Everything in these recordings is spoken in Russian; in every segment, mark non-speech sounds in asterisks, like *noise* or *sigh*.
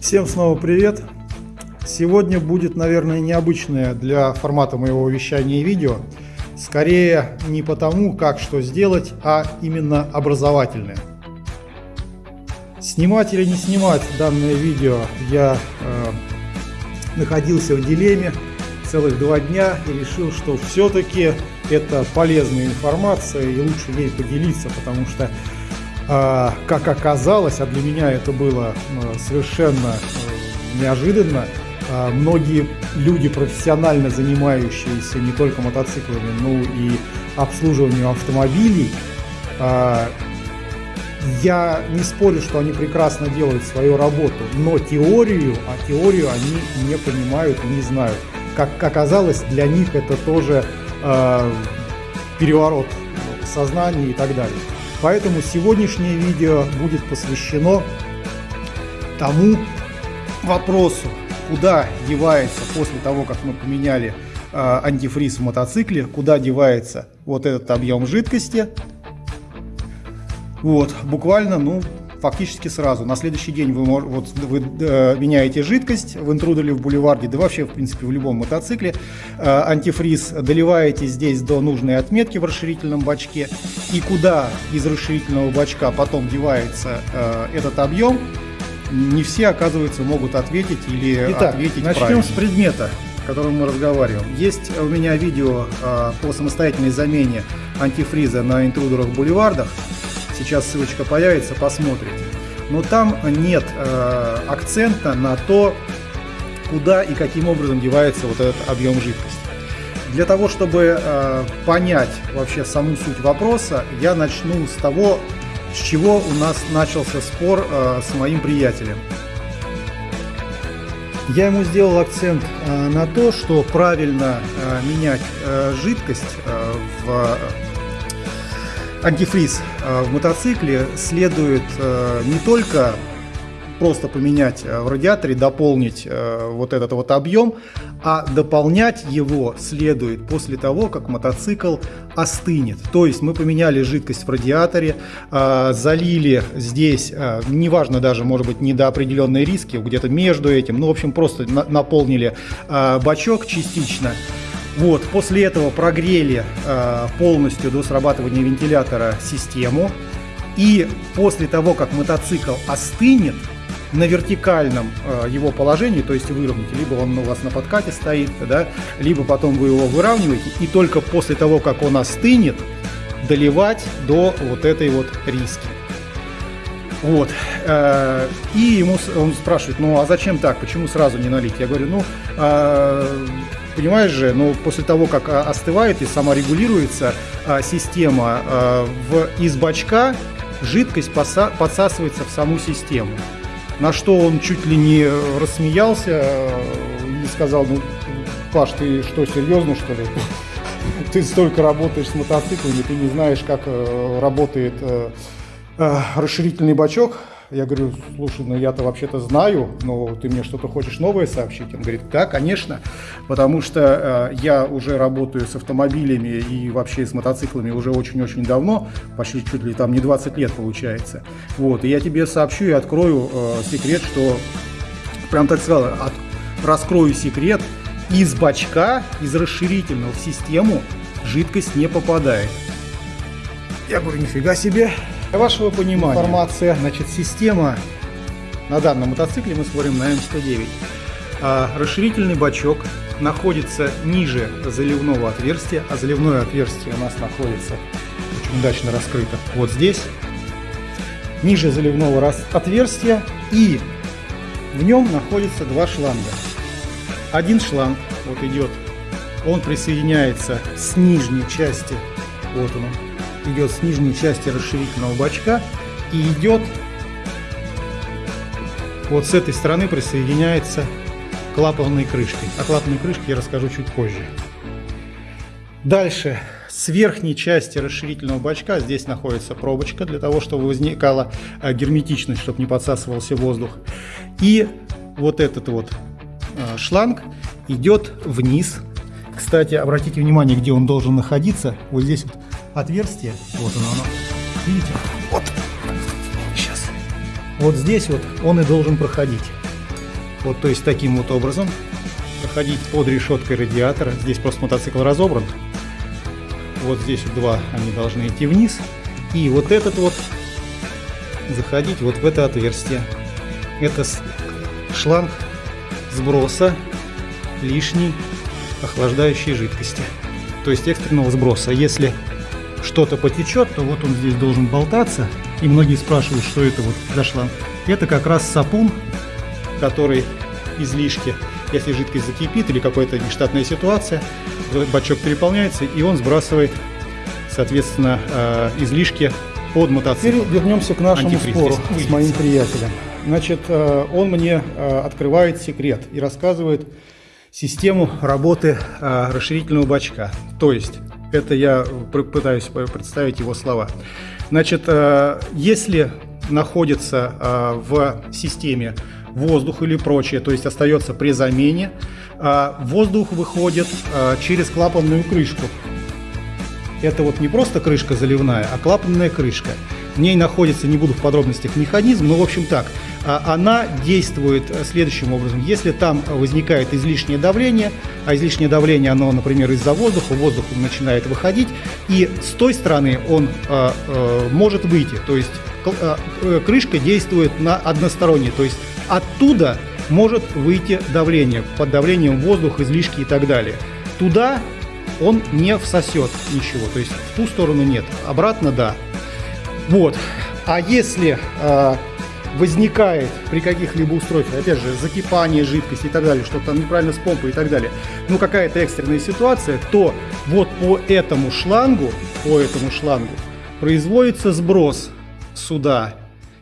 Всем снова привет! Сегодня будет, наверное, необычное для формата моего вещания видео. Скорее не потому, как что сделать, а именно образовательное. Снимать или не снимать данное видео я э, находился в дилемме целых два дня и решил, что все-таки это полезная информация и лучше ей поделиться, потому что как оказалось, а для меня это было ну, совершенно э, неожиданно, а, многие люди, профессионально занимающиеся не только мотоциклами, но и обслуживанием автомобилей, а, я не спорю, что они прекрасно делают свою работу, но теорию, а теорию они не понимают и не знают. Как оказалось, для них это тоже э, переворот сознания и так далее. Поэтому сегодняшнее видео будет посвящено тому вопросу, куда девается после того, как мы поменяли э, антифриз в мотоцикле, куда девается вот этот объем жидкости. Вот, буквально, ну, фактически сразу. На следующий день вы, вот, вы э, меняете жидкость в интрудере, в бульварде, да вообще, в принципе, в любом мотоцикле. Э, антифриз доливаете здесь до нужной отметки в расширительном бачке. И куда из расширительного бачка потом девается э, этот объем, не все, оказывается, могут ответить или Итак, ответить начнем правильно. с предмета, о котором мы разговариваем. Есть у меня видео э, по самостоятельной замене антифриза на интрудерах-бульвардах. Сейчас ссылочка появится, посмотрите. Но там нет э, акцента на то, куда и каким образом девается вот этот объем жидкости. Для того, чтобы э, понять вообще саму суть вопроса, я начну с того, с чего у нас начался спор э, с моим приятелем. Я ему сделал акцент э, на то, что правильно э, менять э, жидкость э, в антифриз э, в мотоцикле следует э, не только просто поменять э, в радиаторе, дополнить вот этот вот объем, а дополнять его следует после того, как мотоцикл остынет. То есть мы поменяли жидкость в радиаторе, залили здесь, неважно даже, может быть, не до определенной риски, где-то между этим, ну, в общем, просто наполнили бачок частично, вот, после этого прогрели э, полностью до срабатывания вентилятора систему. И после того, как мотоцикл остынет, на вертикальном э, его положении, то есть выровняете, либо он у вас на подкате стоит, да, либо потом вы его выравниваете, и только после того, как он остынет, доливать до вот этой вот риски. Вот. Э, и ему он спрашивает, ну а зачем так, почему сразу не налить? Я говорю, ну э, понимаешь же, но после того, как а, остывает и саморегулируется а, система а, в, из бачка, жидкость поса, подсасывается в саму систему. На что он чуть ли не рассмеялся и сказал, ну, Паш, ты что, серьезно, что ли? *laughs* Ты столько работаешь с мотоциклами, ты не знаешь, как э, работает э, э, расширительный бачок. Я говорю, слушай, ну я-то вообще-то знаю, но ты мне что-то хочешь новое сообщить? Он говорит, да, конечно, потому что э, я уже работаю с автомобилями и вообще с мотоциклами уже очень-очень давно, почти чуть ли там не 20 лет получается. Вот, и я тебе сообщу и открою э, секрет, что, прям так сказал, от, раскрою секрет, из бачка, из расширительного в систему жидкость не попадает. Я говорю, нифига себе, для вашего понимания, информация, значит, система. На данном мотоцикле мы смотрим на М109. А, расширительный бачок находится ниже заливного отверстия, а заливное отверстие у нас находится очень удачно раскрыто вот здесь, ниже заливного отверстия, и в нем находится два шланга. Один шланг вот идет, он присоединяется с нижней части, вот он, идет с нижней части расширительного бачка и идет вот с этой стороны присоединяется клапанной крышке. О клапанной крышке я расскажу чуть позже. Дальше, с верхней части расширительного бачка здесь находится пробочка для того, чтобы возникала э, герметичность, чтобы не подсасывался воздух. И вот этот вот э, шланг идет вниз. Кстати, обратите внимание, где он должен находиться. Вот здесь вот отверстие. Вот оно, оно. Видите? Вот. Сейчас. Вот здесь вот он и должен проходить. Вот, то есть таким вот образом проходить под решеткой радиатора. Здесь просто мотоцикл разобран. Вот здесь вот два, они должны идти вниз. И вот этот вот заходить вот в это отверстие. Это шланг сброса лишней охлаждающей жидкости. То есть экстренного сброса. Если что-то потечет, то вот он здесь должен болтаться. И многие спрашивают, что это вот за шланг. Это как раз сапун, который излишки, если жидкость закипит или какая-то нештатная ситуация, бачок переполняется, и он сбрасывает, соответственно, э, излишки под мотоцикл. Теперь вернемся к нашему спору с моим приятелем. Значит, э, он мне э, открывает секрет и рассказывает систему работы расширительного бачка. То есть, это я пытаюсь представить его слова. Значит, если находится в системе воздух или прочее, то есть остается при замене, воздух выходит через клапанную крышку это вот не просто крышка заливная, а клапанная крышка. В ней находится, не буду в подробностях, механизм, но в общем так, а, она действует э, следующим образом. Если там возникает излишнее давление, а излишнее давление, оно, например, из-за воздуха, воздух начинает выходить, и с той стороны он а, а, может выйти. То есть крышка действует на односторонне, то есть оттуда может выйти давление, под давлением воздух, излишки и так далее. Туда он не всосет ничего. То есть в ту сторону нет, обратно да. Вот. А если э, возникает при каких-либо устройствах, опять же, закипание жидкости и так далее, что-то там неправильно с помпой и так далее, ну какая-то экстренная ситуация, то вот по этому шлангу, по этому шлангу производится сброс сюда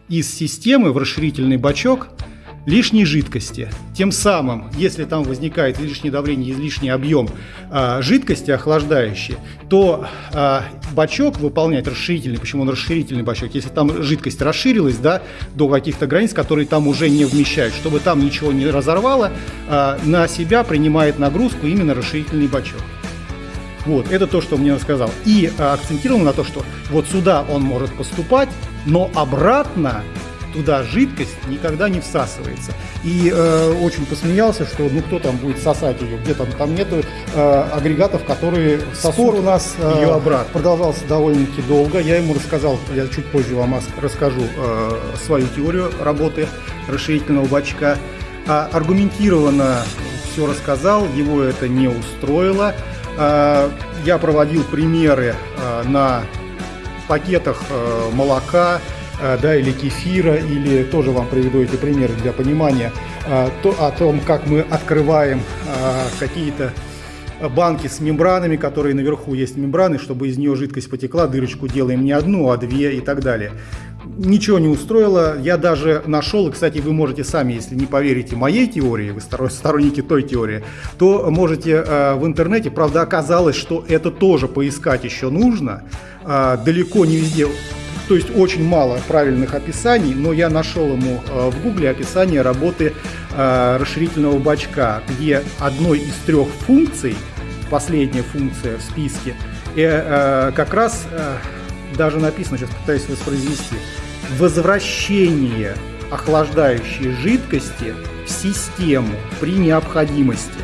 из системы в расширительный бачок лишней жидкости. Тем самым, если там возникает лишнее давление, излишний объем э, жидкости охлаждающей, то э, бачок выполняет расширительный. Почему он расширительный бачок? Если там жидкость расширилась да, до каких-то границ, которые там уже не вмещают, чтобы там ничего не разорвало, э, на себя принимает нагрузку именно расширительный бачок. Вот, это то, что мне он сказал. И э, акцентировал на то, что вот сюда он может поступать, но обратно туда жидкость никогда не всасывается. И э, очень посмеялся, что ну кто там будет сосать ее, где там, там нету э, агрегатов, которые сосут Спор у нас э, ее обратно. продолжался довольно-таки долго. Я ему рассказал, я чуть позже вам расскажу э, свою теорию работы расширительного бачка. А, аргументированно все рассказал, его это не устроило. А, я проводил примеры а, на пакетах э, молока, да, или кефира, или тоже вам приведу эти примеры для понимания, э, то, о том, как мы открываем э, какие-то банки с мембранами, которые наверху есть мембраны, чтобы из нее жидкость потекла, дырочку делаем не одну, а две и так далее. Ничего не устроило, я даже нашел, и, кстати, вы можете сами, если не поверите моей теории, вы сторонники той теории, то можете в интернете, правда оказалось, что это тоже поискать еще нужно, далеко не везде то есть очень мало правильных описаний, но я нашел ему э, в гугле описание работы э, расширительного бачка, где одной из трех функций, последняя функция в списке, э, как раз даже написано, сейчас пытаюсь воспроизвести, возвращение охлаждающей жидкости в систему при необходимости.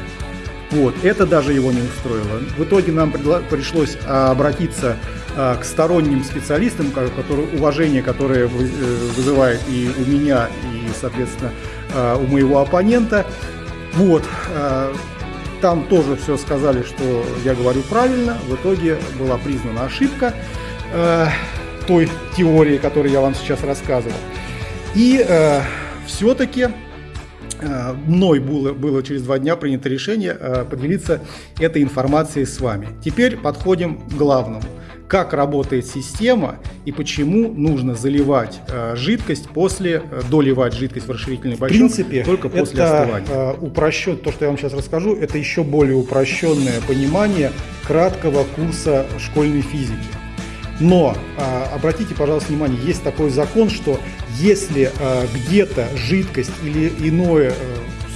Вот, это даже его не устроило. В итоге нам пришлось обратиться к сторонним специалистам, которые, уважение, которое э, вызывает и у меня, и, соответственно, а, у моего оппонента. Вот. Там тоже все сказали, что я говорю правильно. В итоге была признана ошибка той теории, которую я вам сейчас рассказывал. И все-таки мной было, было через два дня принято решение поделиться этой информацией с вами. Теперь подходим к главному – как работает система и почему нужно заливать э, жидкость после, э, доливать жидкость в расширительный бачок в принципе, только после это, остывания. Э, упрощен, то, что я вам сейчас расскажу, это еще более упрощенное понимание краткого курса школьной физики. Но э, обратите, пожалуйста, внимание, есть такой закон, что если э, где-то жидкость или иное э,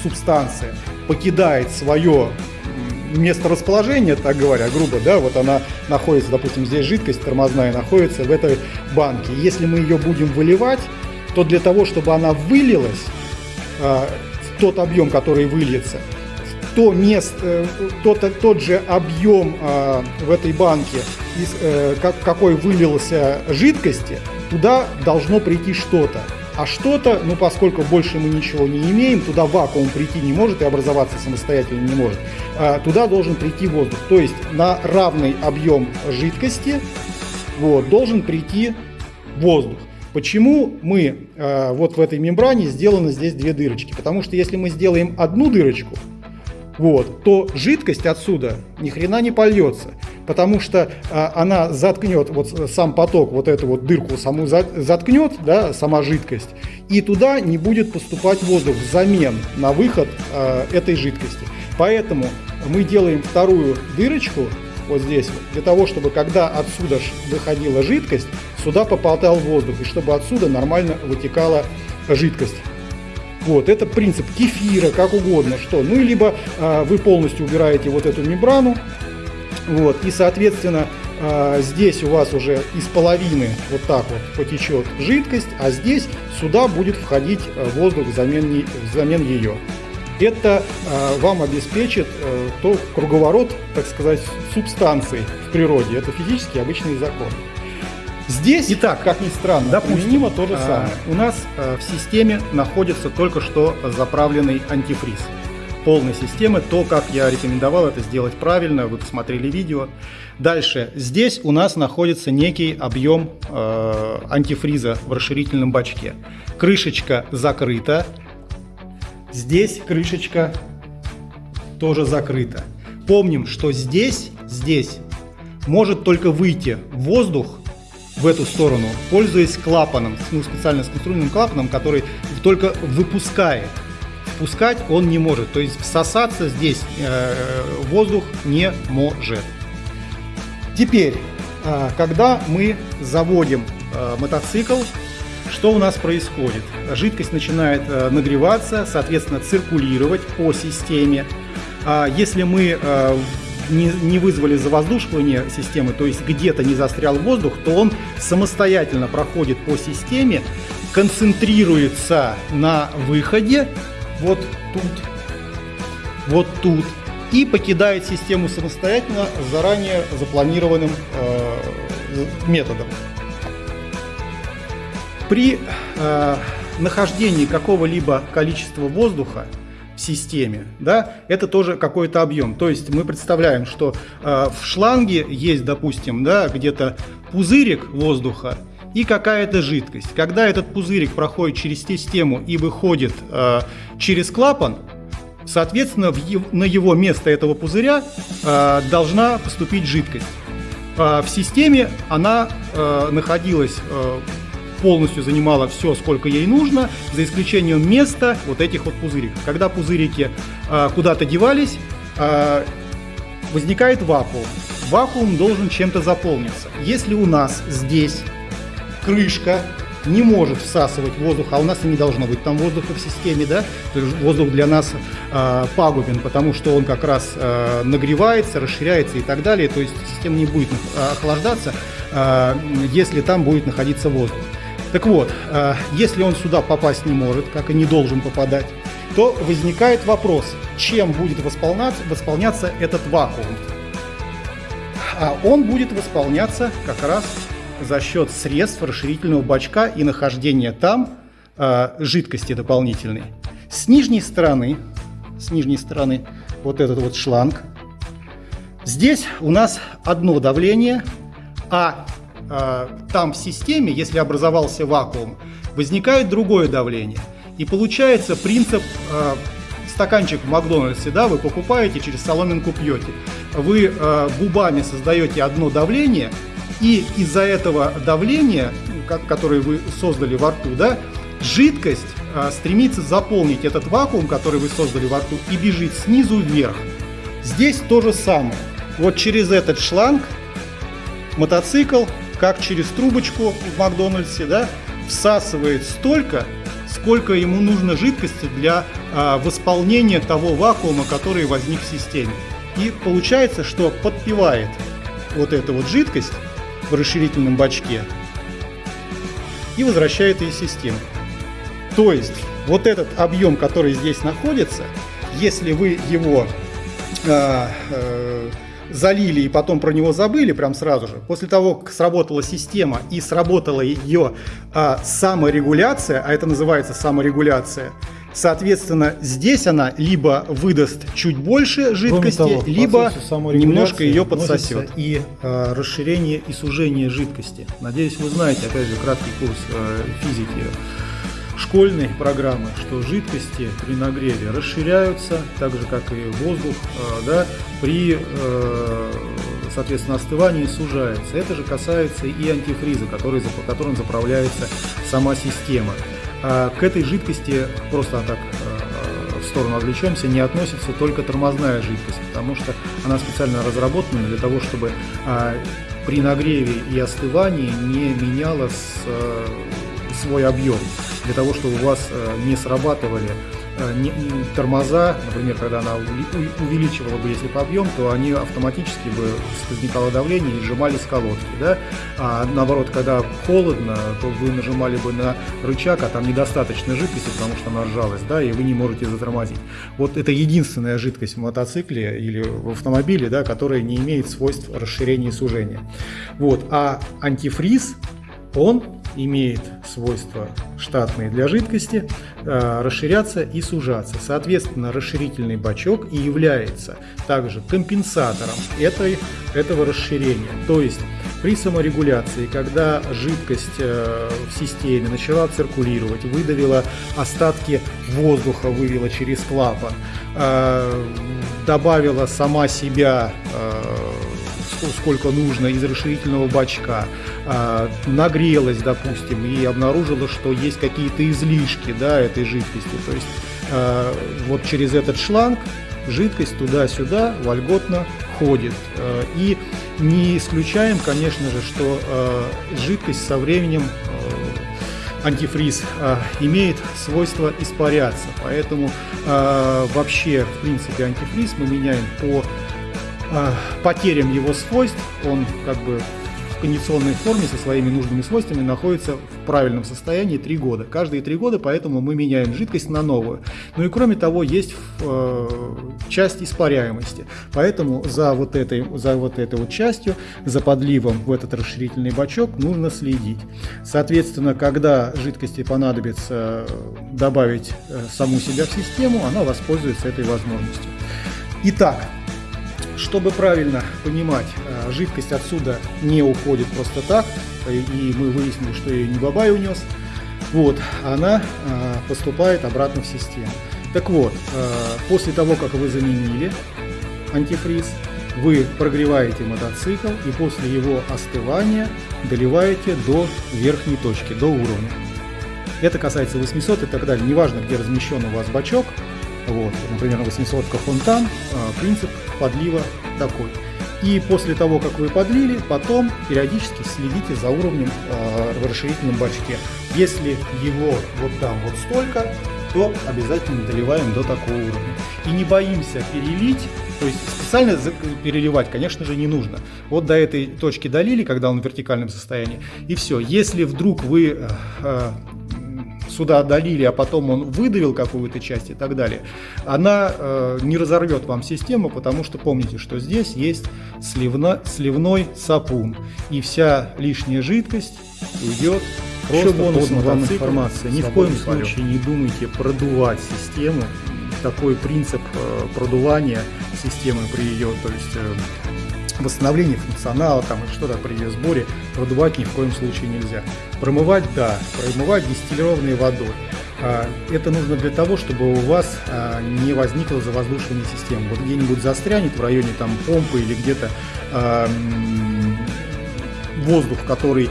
субстанция покидает свое место расположения, так говоря, грубо, да, вот она находится, допустим, здесь жидкость тормозная находится в этой банке. Если мы ее будем выливать, то для того, чтобы она вылилась, а, тот объем, который выльется, то мест, э, тот, тот же объем э, в этой банке, из, э, как, какой вылился жидкости, туда должно прийти что-то. А что-то, ну поскольку больше мы ничего не имеем, туда вакуум прийти не может и образоваться самостоятельно не может, э, туда должен прийти воздух. То есть на равный объем жидкости вот, должен прийти воздух. Почему мы э, вот в этой мембране сделаны здесь две дырочки? Потому что если мы сделаем одну дырочку, вот, то жидкость отсюда ни хрена не польется, потому что а, она заткнет, вот сам поток, вот эту вот дырку саму заткнет, да, сама жидкость, и туда не будет поступать воздух взамен на выход а, этой жидкости. Поэтому мы делаем вторую дырочку вот здесь для того, чтобы когда отсюда выходила жидкость, сюда попадал воздух, и чтобы отсюда нормально вытекала жидкость. Вот, это принцип кефира, как угодно, что. Ну, либо э, вы полностью убираете вот эту мембрану, вот, и, соответственно, э, здесь у вас уже из половины вот так вот потечет жидкость, а здесь сюда будет входить э, воздух взамен, взамен ее. Это э, вам обеспечит э, то круговорот, так сказать, субстанций в природе. Это физически обычный закон. Здесь, Итак, как ни странно, допустим, применимо то же а, самое. у нас а, в системе находится только что заправленный антифриз полной системы, то, как я рекомендовал это сделать правильно, вы посмотрели видео. Дальше, здесь у нас находится некий объем э, антифриза в расширительном бачке. Крышечка закрыта, здесь крышечка тоже закрыта. Помним, что здесь, здесь может только выйти воздух в эту сторону, пользуясь клапаном, ну, специально сконструированным клапаном, который только выпускает. Впускать он не может, то есть всосаться здесь э, воздух не может. Теперь, э, когда мы заводим э, мотоцикл, что у нас происходит? Жидкость начинает нагреваться, соответственно, циркулировать по системе. А если мы не, не вызвали завоздушивание системы, то есть где-то не застрял воздух, то он самостоятельно проходит по системе, концентрируется на выходе, вот тут, вот тут, и покидает систему самостоятельно заранее запланированным э, методом. При э, нахождении какого-либо количества воздуха системе, да, это тоже какой-то объем. То есть мы представляем, что э, в шланге есть, допустим, да, где-то пузырик воздуха и какая-то жидкость. Когда этот пузырик проходит через систему и выходит э, через клапан, соответственно, в, на его место этого пузыря э, должна поступить жидкость. Э, в системе она э, находилась э, полностью занимала все, сколько ей нужно, за исключением места вот этих вот пузыриков. Когда пузырики э, куда-то девались, э, возникает вакуум. Вакуум должен чем-то заполниться. Если у нас здесь крышка не может всасывать воздух, а у нас и не должно быть там воздуха в системе, да, то есть воздух для нас э, пагубен, потому что он как раз э, нагревается, расширяется и так далее, то есть система не будет охлаждаться, э, если там будет находиться воздух. Так вот, э, если он сюда попасть не может, как и не должен попадать, то возникает вопрос, чем будет восполняться, восполняться этот вакуум. А он будет восполняться как раз за счет средств расширительного бачка и нахождения там э, жидкости дополнительной. С нижней стороны, с нижней стороны вот этот вот шланг. Здесь у нас одно давление, а Э, там в системе, если образовался вакуум, возникает другое давление. И получается принцип э, стаканчик в Макдональдсе, да, вы покупаете, через соломинку пьете. Вы э, губами создаете одно давление, и из-за этого давления, которое вы создали во рту, да, жидкость стремится заполнить этот вакуум, который вы создали во рту, и бежит снизу вверх. Здесь то же самое. Вот через этот шланг мотоцикл как через трубочку в Макдональдсе, да, всасывает столько, сколько ему нужно жидкости для а, восполнения того вакуума, который возник в системе. И получается, что подпивает вот эту вот жидкость в расширительном бачке и возвращает ее в систему. То есть вот этот объем, который здесь находится, если вы его э, э, залили и потом про него забыли прям сразу же, после того, как сработала система и сработала ее а, саморегуляция, а это называется саморегуляция, Соответственно, здесь она либо выдаст чуть больше жидкости, того, либо немножко ее подсосет. И э, расширение и сужение жидкости. Надеюсь, вы знаете, опять же, краткий курс э, физики школьной программы, что жидкости при нагреве расширяются, так же как и воздух, э, да, при э, соответственно, остывании сужается. Это же касается и антифриза, который, которым заправляется сама система. А к этой жидкости, просто так э, в сторону отвлечемся, не относится только тормозная жидкость, потому что она специально разработана для того, чтобы а, при нагреве и остывании не меняла свой объем, для того, чтобы у вас не срабатывали не, не, тормоза, например, когда она увеличивала бы, если по объем, то они автоматически бы возникало давление и сжимались колодки, да? А наоборот, когда холодно, то вы нажимали бы на рычаг, а там недостаточно жидкости, потому что она сжалась, да, и вы не можете затормозить. Вот это единственная жидкость в мотоцикле или в автомобиле, да, которая не имеет свойств расширения и сужения. Вот, а антифриз, он имеет свойства штатные для жидкости, э, расширяться и сужаться. Соответственно, расширительный бачок и является также компенсатором этой, этого расширения. То есть при саморегуляции, когда жидкость э, в системе начала циркулировать, выдавила остатки воздуха, вывела через клапан, э, добавила сама себя сколько нужно из расширительного бачка, а, нагрелась, допустим, и обнаружила, что есть какие-то излишки да, этой жидкости. То есть а, вот через этот шланг жидкость туда-сюда вольготно ходит. А, и не исключаем, конечно же, что жидкость со временем антифриз имеет свойство испаряться. Поэтому вообще, в принципе, антифриз мы меняем по потерям его свойств, он как бы в кондиционной форме со своими нужными свойствами находится в правильном состоянии 3 года. Каждые 3 года, поэтому мы меняем жидкость на новую. Ну и кроме того, есть э, часть испаряемости. Поэтому за вот, этой, за вот этой вот частью, за подливом в этот расширительный бачок нужно следить. Соответственно, когда жидкости понадобится добавить э, саму себя в систему, она воспользуется этой возможностью. Итак, чтобы правильно понимать, э, жидкость отсюда не уходит просто так, и мы выяснили, что ее не Бабай унес. Вот, она э, поступает обратно в систему. Так вот, э, после того, как вы заменили антифриз, вы прогреваете мотоцикл и после его остывания доливаете до верхней точки, до уровня. Это касается 800 и так далее. Неважно, где размещен у вас бачок, вот, например, 800 фонтан, а, принцип подлива такой. И после того, как вы подлили, потом периодически следите за уровнем э, в расширительном бачке. Если его вот там вот столько, то обязательно доливаем до такого уровня. И не боимся перелить, то есть специально переливать, конечно же, не нужно. Вот до этой точки долили, когда он в вертикальном состоянии, и все. Если вдруг вы э, сюда долили, а потом он выдавил какую-то часть и так далее, она э, не разорвет вам систему, потому что помните, что здесь есть сливно, сливной сапун, и вся лишняя жидкость уйдет Просто Еще бонусом вам информация. Ни в коем случае не думайте продувать систему. Такой принцип э, продувания системы при ее, то есть э, восстановление функционала там, и что-то при ее сборе продувать ни в коем случае нельзя. Промывать, да, промывать дистиллированной водой. А, это нужно для того, чтобы у вас а, не возникла завоздушивание системы. Вот где-нибудь застрянет в районе там помпы или где-то а, воздух, который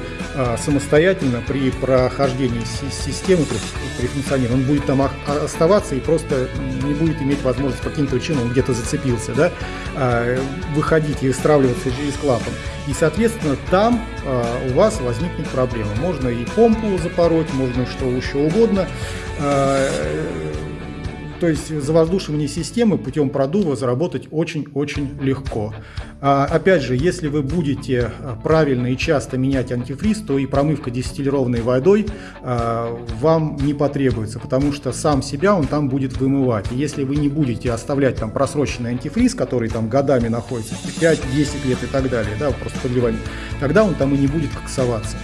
самостоятельно при прохождении системы, при функционировании, он будет там оставаться и просто не будет иметь возможность по каким-то причинам, он где-то зацепился, да, а, выходить и стравливаться через клапан. И, соответственно, там а, у вас возникнет проблема. Можно и помпу запороть, можно что еще угодно то есть завоздушивание системы путем продува заработать очень-очень легко. А, опять же, если вы будете а, правильно и часто менять антифриз, то и промывка дистиллированной водой а, вам не потребуется, потому что сам себя он там будет вымывать. И если вы не будете оставлять там просроченный антифриз, который там годами находится, 5-10 лет и так далее, да, просто подливание, тогда он там и не будет коксоваться.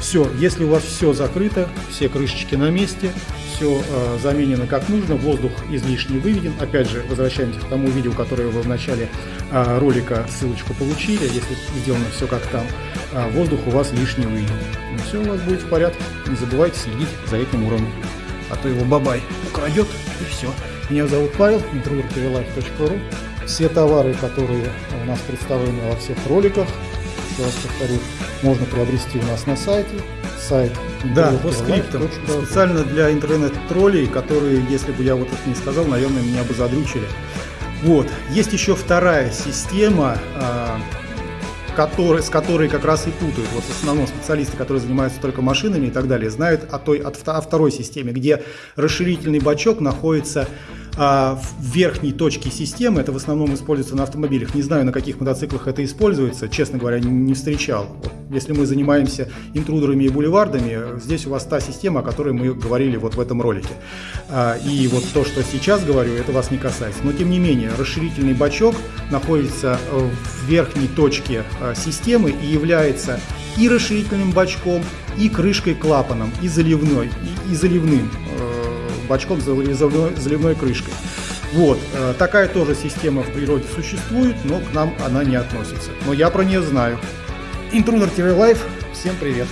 Все, если у вас все закрыто, все крышечки на месте, все э, заменено как нужно, воздух излишне выведен. Опять же, возвращаемся к тому видео, которое вы в начале э, ролика ссылочку получили. Если сделано все как там, э, воздух у вас лишний выведен. Ну, все у вас будет в порядке. Не забывайте следить за этим уровнем. А то его бабай украдет и все. Меня зовут Павел, introvertvlife.ru. Все товары, которые у нас представлены во всех роликах, еще раз повторю, можно приобрести у нас на сайте. Сайт да, по скриптам. Специально для интернет-троллей, которые, если бы я вот это не сказал, наверное, меня бы задрючили. Вот. Есть еще вторая система, а, который, с которой как раз и путают. Вот в основном специалисты, которые занимаются только машинами и так далее, знают о, той, о второй системе, где расширительный бачок находится а, в верхней точке системы. Это в основном используется на автомобилях. Не знаю, на каких мотоциклах это используется. Честно говоря, не встречал. Вот, если мы занимаемся интрудерами и бульвардами, здесь у вас та система, о которой мы говорили вот в этом ролике. А, и вот то, что сейчас говорю, это вас не касается. Но тем не менее, расширительный бачок находится в верхней точке а, системы и является и расширительным бачком, и крышкой клапаном, и заливной, и, и заливным бачком с заливной, крышкой. Вот, э, такая тоже система в природе существует, но к нам она не относится. Но я про нее знаю. Intruder TV Live, всем привет!